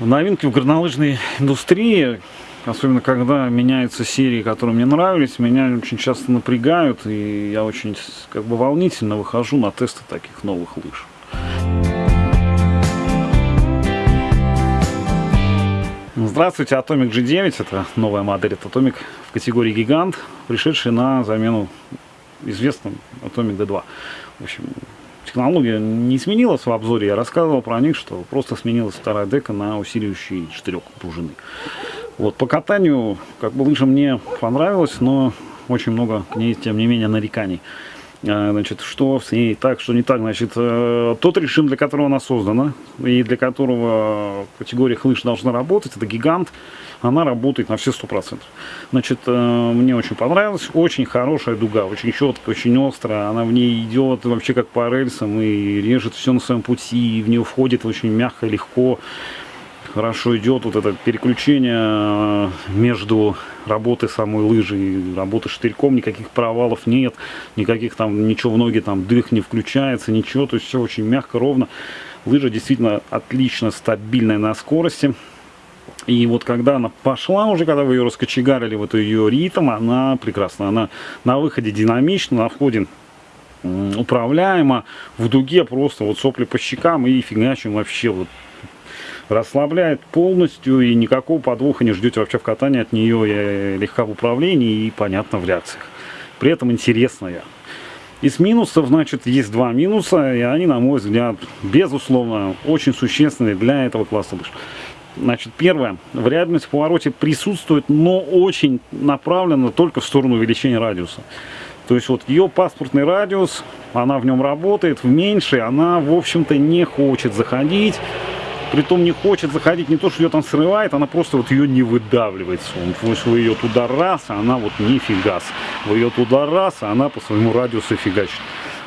Новинки в горнолыжной индустрии, особенно когда меняются серии, которые мне нравились, меня очень часто напрягают, и я очень как бы волнительно выхожу на тесты таких новых лыж. Здравствуйте, Atomic G9, это новая модель от Atomic в категории гигант, пришедшая на замену известным Atomic D2. В общем, технология не изменилась в обзоре, я рассказывал про них, что просто сменилась вторая дека на усиливающий штырек пружины. Вот, по катанию, как бы лыжа мне понравилась, но очень много к ней, тем не менее, нареканий. А, значит, что с ней так, что не так. Значит, э, тот режим, для которого она создана, и для которого категория лыж должна работать, это гигант, она работает на все сто процентов. Значит, э, мне очень понравилось, очень хорошая дуга, очень четкая, очень острая, она в ней идет вообще как по рельсам и режет все на своем пути, и в нее входит очень мягко, легко хорошо идет вот это переключение э, между работой самой лыжи и работой штырьком, никаких провалов нет, никаких там, ничего в ноги, там дых не включается, ничего, то есть все очень мягко, ровно. Лыжа действительно отлично стабильная на скорости. И вот когда она пошла уже, когда вы ее раскочегарили, вот ее ритм, она прекрасна. Она на выходе динамична, на входе управляема, в дуге просто вот сопли по щекам и фигачим вообще вот расслабляет полностью и никакого подвоха не ждете вообще в катании от нее легка в управлении и понятно в реакциях. При этом интересная. Из минусов, значит, есть два минуса, и они, на мой взгляд, безусловно, очень существенные для этого класса лыж. Значит, первое, вариабельность в повороте присутствует, но очень направлена только в сторону увеличения радиуса. То есть вот ее паспортный радиус, она в нем работает, в меньшей она, в общем-то, не хочет заходить Притом не хочет заходить, не то, что ее там срывает, она просто вот ее не выдавливает. То есть вы ее туда раз, а она вот нифига. Вы ее туда раз, а она по своему радиусу фигачит.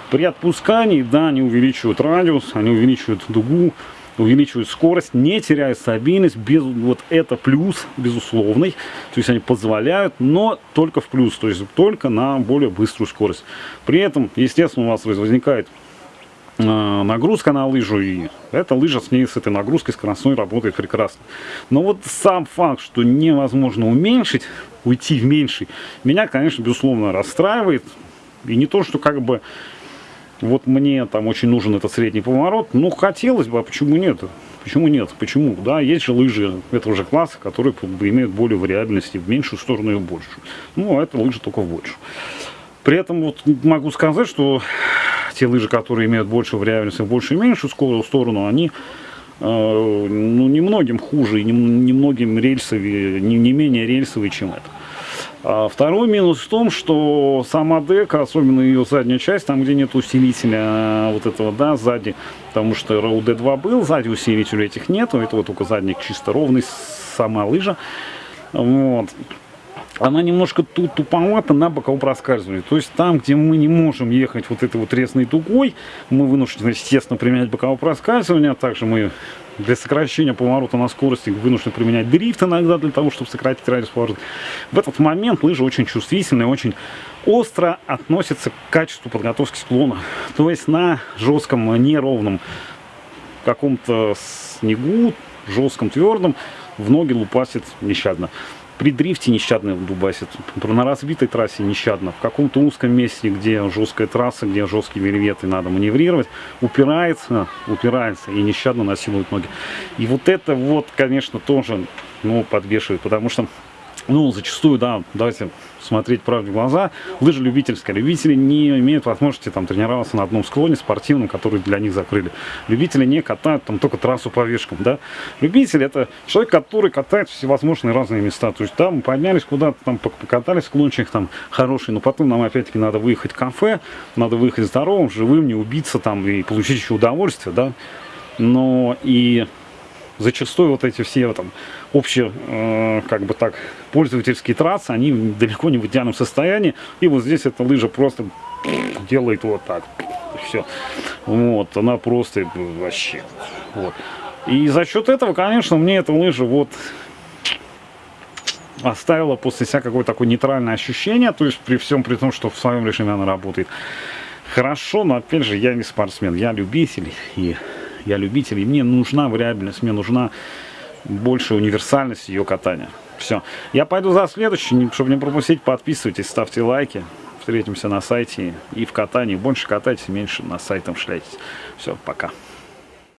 При отпускании, да, они увеличивают радиус, они увеличивают дугу, увеличивают скорость, не теряя стабильность. Без, вот это плюс, безусловный. То есть они позволяют, но только в плюс, то есть только на более быструю скорость. При этом, естественно, у вас возникает нагрузка на лыжу, и эта лыжа с ней, с этой нагрузкой скоростной работает прекрасно. Но вот сам факт, что невозможно уменьшить, уйти в меньший, меня, конечно, безусловно расстраивает. И не то, что как бы вот мне там очень нужен этот средний поворот, ну хотелось бы, а почему нет? Почему нет? Почему? Да, есть же лыжи этого же класса, которые имеют более вариабельности в меньшую сторону и в большую. Ну, а это лыжи только в большую. При этом вот могу сказать, что те лыжи, которые имеют большую вариабельность и большую и меньшую сторону, они э, ну, немногим хуже и немногим рельсовые, не, не менее рельсовые, чем это. А второй минус в том, что сама дека, особенно ее задняя часть, там где нет усилителя а, вот этого, да, сзади, потому что у D2 был, сзади усилителя этих нету, это вот только задник чисто ровный, сама лыжа. Вот она немножко тут туповата на боковом проскальзывании. То есть там, где мы не можем ехать вот этой вот резной дугой, мы вынуждены, естественно, применять боковое проскальзывание. А также мы для сокращения поворота на скорости вынуждены применять дрифт иногда для того, чтобы сократить радиус поворота. В этот момент лыжа очень чувствительная, очень остро относится к качеству подготовки склона. То есть на жестком, неровном каком-то снегу, жестком, твердом, в ноги лупасит нещадно при дрифте нещадно дубасит, на разбитой трассе нещадно, в каком-то узком месте, где жесткая трасса, где жесткие вельветы, надо маневрировать, упирается, упирается и нещадно насилует ноги. И вот это вот, конечно, тоже ну, подвешивает, потому что ну, зачастую, да, давайте смотреть правде в глаза, лыжа любительская. Любители не имеют возможности там тренироваться на одном склоне спортивном, который для них закрыли. Любители не катают там только трассу по вешкам, да. Любитель это человек, который катает всевозможные разные места. То есть там поднялись куда-то, там покатались склончик там хороший, но потом нам опять-таки надо выехать в кафе, надо выехать здоровым, живым, не убиться там и получить еще удовольствие, да. Но и зачастую вот эти все там общие, э, как бы так, пользовательские трассы, они далеко не в идеальном состоянии. И вот здесь эта лыжа просто делает вот так. Все. Вот, она просто вообще. Вот. И за счет этого, конечно, мне эта лыжа вот оставила после себя какое-то такое нейтральное ощущение, то есть при всем при том, что в своем режиме она работает хорошо, но опять же я не спортсмен, я любитель и я любитель, и мне нужна вариабельность, мне нужна больше универсальность ее катания. Все. Я пойду за следующим, чтобы не пропустить, подписывайтесь, ставьте лайки. Встретимся на сайте и в катании. Больше катайтесь, меньше на сайтом шляйтесь. Все, пока.